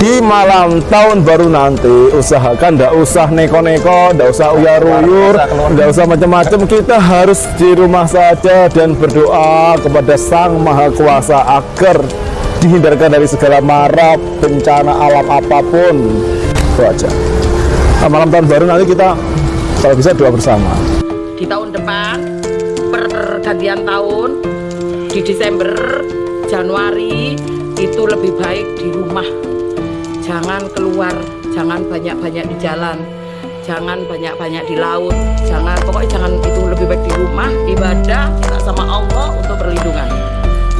di malam tahun baru nanti usahakan ndak usah neko-neko ndak usah uyar-uyur ndak usah macam-macam kita harus di rumah saja dan berdoa kepada Sang Maha Kuasa agar dihindarkan dari segala mara bencana alam apa pun. Itu aja. Nah, malam tahun baru nanti kita kalau bisa doa bersama. Di tahun depan pergantian tahun di Desember Januari itu lebih baik di rumah jangan keluar jangan banyak-banyak di jalan jangan banyak-banyak di laut jangan pokoknya jangan itu lebih baik di rumah ibadah kita sama Allah untuk perlindungan.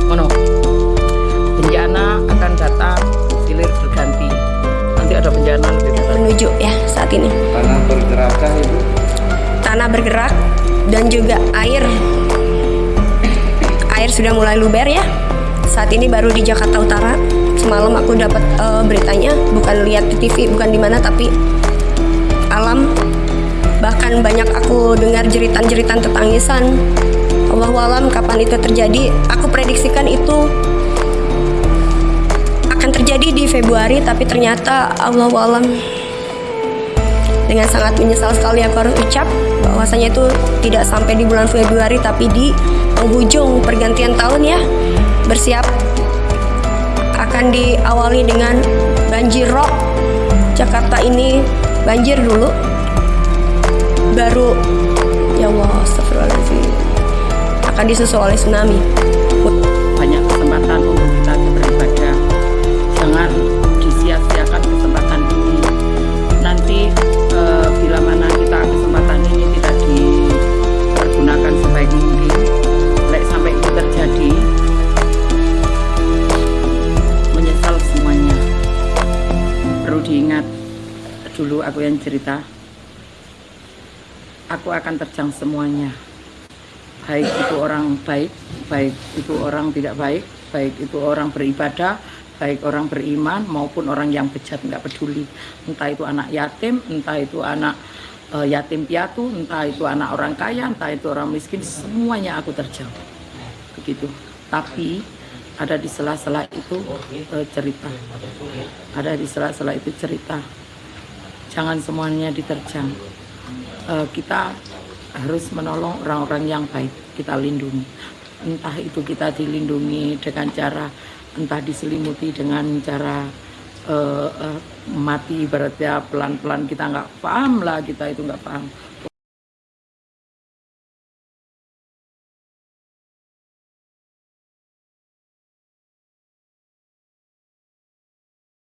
Mono bencana akan datang silir berganti. Nanti ada bencana lebih besar menuju ya saat ini. Tanah bergerakkah ibu? tanah bergerak dan juga air. Air sudah mulai luber ya. Saat ini baru di Jakarta Utara semalam aku dapat eh, beritanya bukan lihat di TV bukan di mana tapi alam. Bahkan banyak aku dengar jeritan-jeritan tetangisan Allah alam kapan itu terjadi? Aku prediksikan itu akan terjadi di Februari tapi ternyata Allah alam dengan sangat menyesal sekali aku harus ucap bahwasanya itu tidak sampai di bulan Februari tapi di penghujung pergantian tahun ya. Bersiap akan diawali dengan banjir rob. Jakarta ini banjir dulu baru ya Allah akan disusul oleh tsunami diingat dulu aku yang cerita aku akan terjang semuanya baik itu orang baik, baik itu orang tidak baik, baik itu orang beribadah, baik orang beriman maupun orang yang bejat nggak peduli. Entah itu anak yatim, entah itu anak eh, yatim piatu, entah itu anak orang kaya, entah itu orang miskin, semuanya aku terjang. Begitu. Tapi ada di sela-sela itu eh, cerita. Ada di sela-sela itu cerita. Jangan semuanya diterjang. Eh, kita harus menolong orang-orang yang baik kita lindungi entah itu kita dilindungi dengan cara entah diselimuti dengan cara eh, eh, mati berarti pelan-pelan kita nggak paham lah kita itu nggak paham